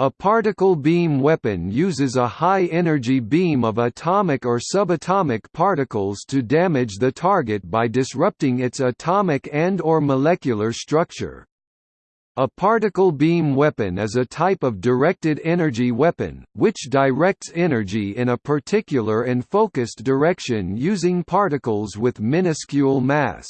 A particle beam weapon uses a high-energy beam of atomic or subatomic particles to damage the target by disrupting its atomic and or molecular structure. A particle beam weapon is a type of directed energy weapon, which directs energy in a particular and focused direction using particles with minuscule mass.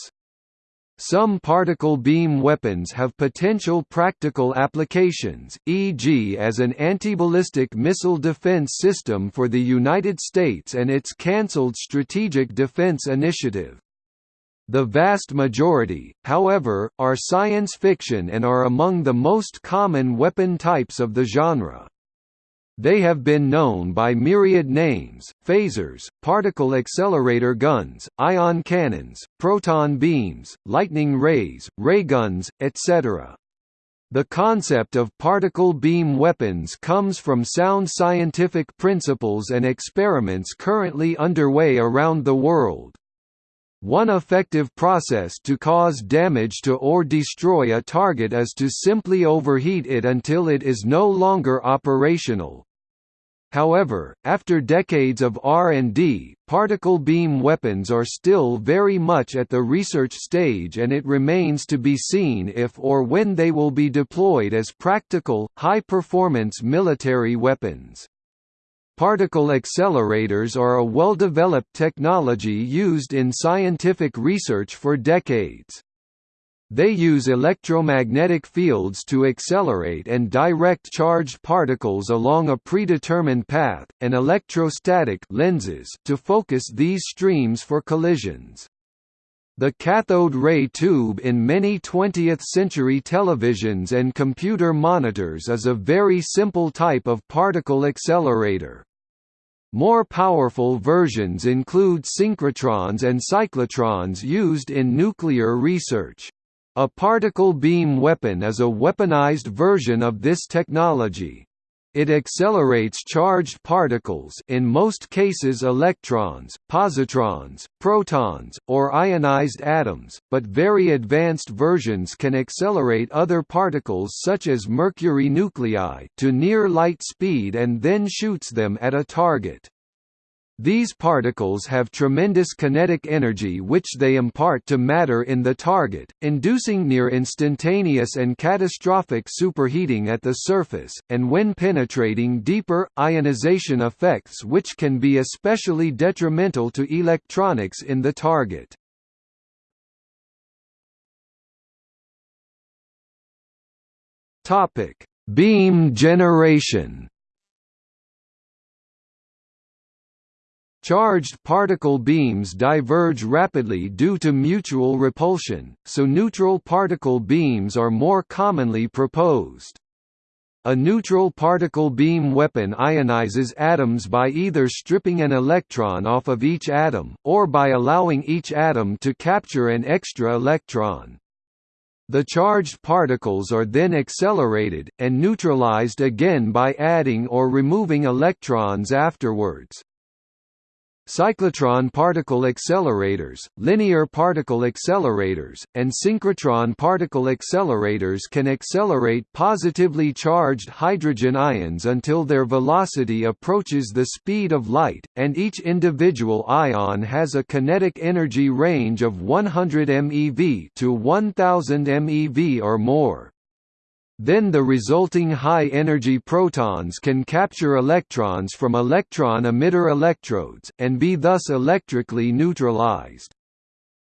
Some particle beam weapons have potential practical applications, e.g. as an anti-ballistic missile defense system for the United States and its cancelled Strategic Defense Initiative. The vast majority, however, are science fiction and are among the most common weapon types of the genre. They have been known by myriad names, phasers, particle accelerator guns, ion cannons, proton beams, lightning rays, ray guns, etc. The concept of particle beam weapons comes from sound scientific principles and experiments currently underway around the world. One effective process to cause damage to or destroy a target is to simply overheat it until it is no longer operational. However, after decades of R&D, particle beam weapons are still very much at the research stage and it remains to be seen if or when they will be deployed as practical, high-performance military weapons. Particle accelerators are a well-developed technology used in scientific research for decades. They use electromagnetic fields to accelerate and direct charged particles along a predetermined path, and electrostatic lenses to focus these streams for collisions. The cathode ray tube in many 20th-century televisions and computer monitors is a very simple type of particle accelerator. More powerful versions include synchrotrons and cyclotrons used in nuclear research. A particle beam weapon is a weaponized version of this technology. It accelerates charged particles in most cases electrons, positrons, protons, or ionized atoms, but very advanced versions can accelerate other particles such as mercury nuclei to near light speed and then shoots them at a target. These particles have tremendous kinetic energy which they impart to matter in the target, inducing near instantaneous and catastrophic superheating at the surface, and when penetrating deeper, ionization effects which can be especially detrimental to electronics in the target. Beam generation Charged particle beams diverge rapidly due to mutual repulsion, so neutral particle beams are more commonly proposed. A neutral particle beam weapon ionizes atoms by either stripping an electron off of each atom, or by allowing each atom to capture an extra electron. The charged particles are then accelerated, and neutralized again by adding or removing electrons afterwards. Cyclotron particle accelerators, linear particle accelerators, and synchrotron particle accelerators can accelerate positively charged hydrogen ions until their velocity approaches the speed of light, and each individual ion has a kinetic energy range of 100 MeV to 1000 MeV or more. Then the resulting high-energy protons can capture electrons from electron emitter electrodes, and be thus electrically neutralized.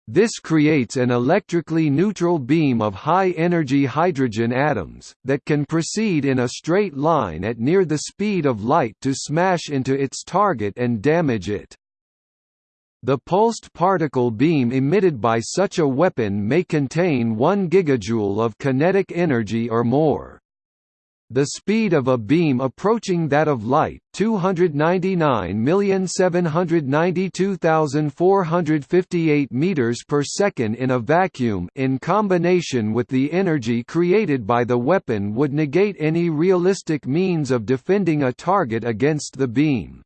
This creates an electrically neutral beam of high-energy hydrogen atoms, that can proceed in a straight line at near the speed of light to smash into its target and damage it. The pulsed particle beam emitted by such a weapon may contain 1 gigajoule of kinetic energy or more. The speed of a beam approaching that of light 299,792,458 meters per second in a vacuum in combination with the energy created by the weapon would negate any realistic means of defending a target against the beam.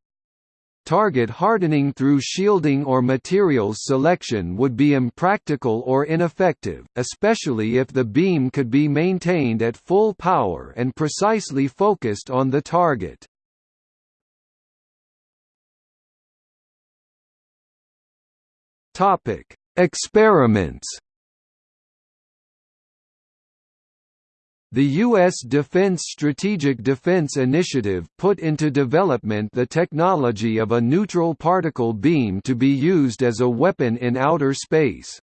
Target hardening through shielding or materials selection would be impractical or ineffective, especially if the beam could be maintained at full power and precisely focused on the target. Experiments The U.S. Defense Strategic Defense Initiative put into development the technology of a neutral particle beam to be used as a weapon in outer space.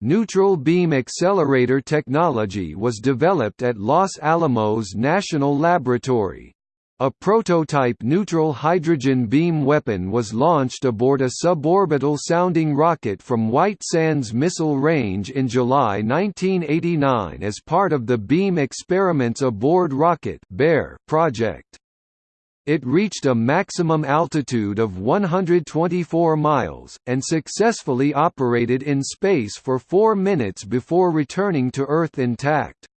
Neutral beam accelerator technology was developed at Los Alamos National Laboratory. A prototype neutral hydrogen beam weapon was launched aboard a suborbital sounding rocket from White Sands Missile Range in July 1989 as part of the Beam Experiments Aboard Rocket project. It reached a maximum altitude of 124 miles, and successfully operated in space for four minutes before returning to Earth intact.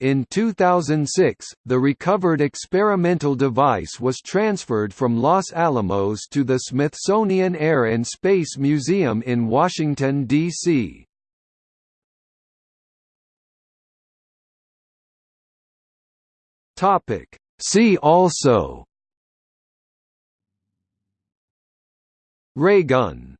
In 2006, the recovered experimental device was transferred from Los Alamos to the Smithsonian Air and Space Museum in Washington, D.C. See also Raygun